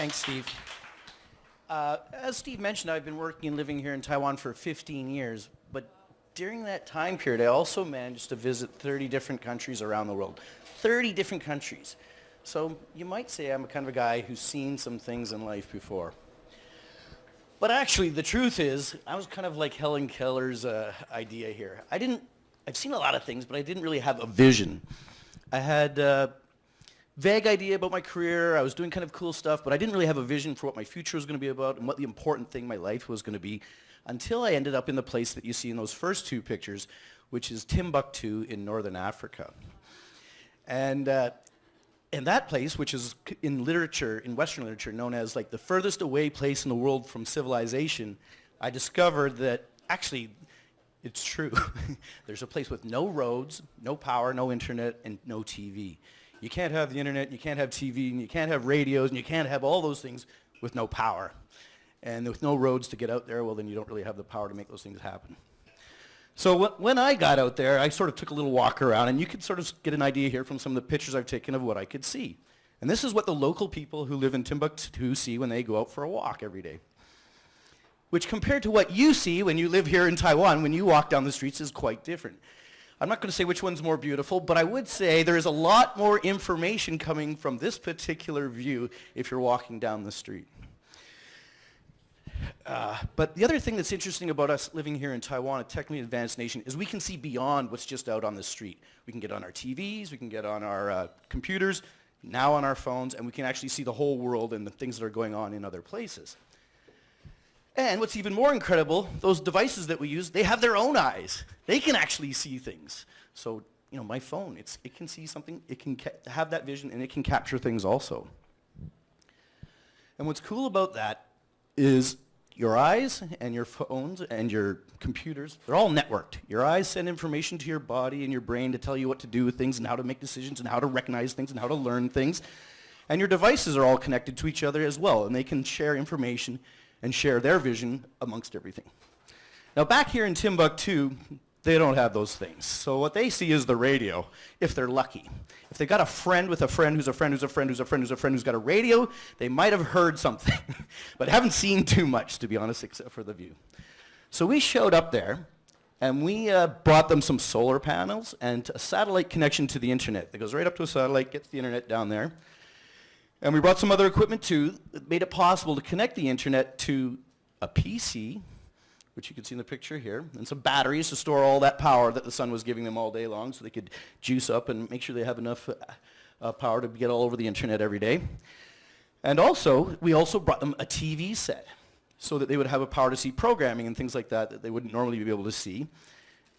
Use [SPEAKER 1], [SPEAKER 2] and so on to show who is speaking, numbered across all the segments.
[SPEAKER 1] Thanks, Steve. Uh, as Steve mentioned, I've been working and living here in Taiwan for 15 years, but during that time period, I also managed to visit 30 different countries around the world. 30 different countries. So you might say I'm a kind of a guy who's seen some things in life before. But actually, the truth is, I was kind of like Helen Keller's uh, idea here. I didn't, I've seen a lot of things, but I didn't really have a vision. I had a vague idea about my career. I was doing kind of cool stuff, but I didn't really have a vision for what my future was going to be about and what the important thing in my life was going to be until I ended up in the place that you see in those first two pictures, which is Timbuktu in northern Africa. And uh, and that place, which is in literature, in Western literature, known as like the furthest away place in the world from civilization, I discovered that actually it's true. There's a place with no roads, no power, no internet, and no TV. You can't have the internet, you can't have TV, and you can't have radios, and you can't have all those things with no power. And with no roads to get out there, well then you don't really have the power to make those things happen. So when I got out there, I sort of took a little walk around, and you could sort of get an idea here from some of the pictures I've taken of what I could see. And this is what the local people who live in Timbuktu see when they go out for a walk every day. Which compared to what you see when you live here in Taiwan, when you walk down the streets, is quite different. I'm not going to say which one's more beautiful, but I would say there is a lot more information coming from this particular view if you're walking down the street. Uh, but the other thing that's interesting about us living here in Taiwan, a technically advanced nation, is we can see beyond what's just out on the street. We can get on our TVs, we can get on our uh, computers, now on our phones, and we can actually see the whole world and the things that are going on in other places. And what's even more incredible, those devices that we use, they have their own eyes. They can actually see things. So, you know, my phone, it's, it can see something, it can have that vision, and it can capture things also. And what's cool about that is your eyes and your phones and your computers, they're all networked. Your eyes send information to your body and your brain to tell you what to do with things and how to make decisions and how to recognize things and how to learn things. And your devices are all connected to each other as well, and they can share information and share their vision amongst everything. Now back here in Timbuktu, they don't have those things. So what they see is the radio, if they're lucky. If they got a friend with a friend who's a friend who's a friend who's a friend who's a friend who's got a radio, they might have heard something, but haven't seen too much, to be honest, except for the view. So we showed up there, and we uh, brought them some solar panels and a satellite connection to the internet that goes right up to a satellite, gets the internet down there. And we brought some other equipment too that made it possible to connect the internet to a PC which you can see in the picture here, and some batteries to store all that power that the sun was giving them all day long so they could juice up and make sure they have enough uh, uh, power to get all over the internet every day. And also, we also brought them a TV set so that they would have a power to see programming and things like that that they wouldn't normally be able to see.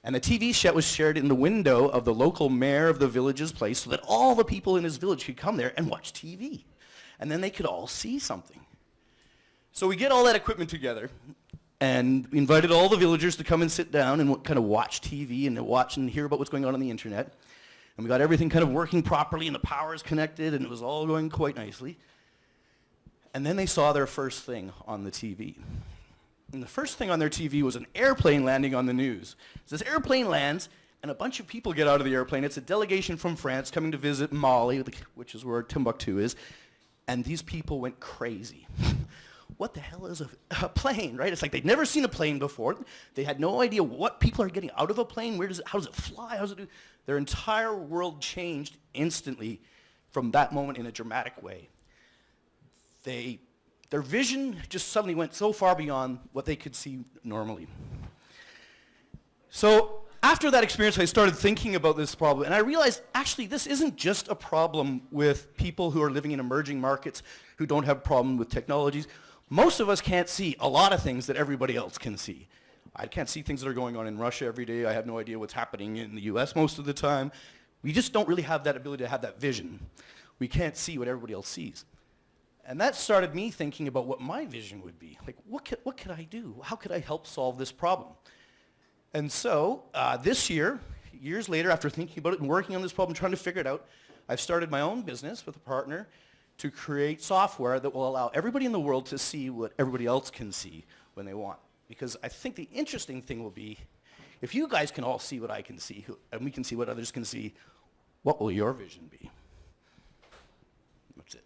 [SPEAKER 1] And the TV set was shared in the window of the local mayor of the village's place so that all the people in his village could come there and watch TV. And then they could all see something. So we get all that equipment together, and we invited all the villagers to come and sit down and kind of watch TV and watch and hear about what's going on on the internet. And we got everything kind of working properly and the power is connected and it was all going quite nicely. And then they saw their first thing on the TV. And the first thing on their TV was an airplane landing on the news. So this airplane lands and a bunch of people get out of the airplane. It's a delegation from France coming to visit Mali, which is where Timbuktu is. And these people went crazy. what the hell is a, a, plane, right? It's like they'd never seen a plane before. They had no idea what people are getting out of a plane. Where does it, how does it fly? How does it do? Their entire world changed instantly from that moment in a dramatic way. They, their vision just suddenly went so far beyond what they could see normally. So after that experience, I started thinking about this problem, and I realized actually this isn't just a problem with people who are living in emerging markets who don't have problem with technologies. Most of us can't see a lot of things that everybody else can see. I can't see things that are going on in Russia every day. I have no idea what's happening in the US most of the time. We just don't really have that ability to have that vision. We can't see what everybody else sees. And that started me thinking about what my vision would be. Like, what could, what could I do? How could I help solve this problem? And so, uh, this year, years later, after thinking about it and working on this problem, trying to figure it out, I've started my own business with a partner to create software that will allow everybody in the world to see what everybody else can see when they want. Because I think the interesting thing will be, if you guys can all see what I can see, and we can see what others can see, what will your vision be? That's it.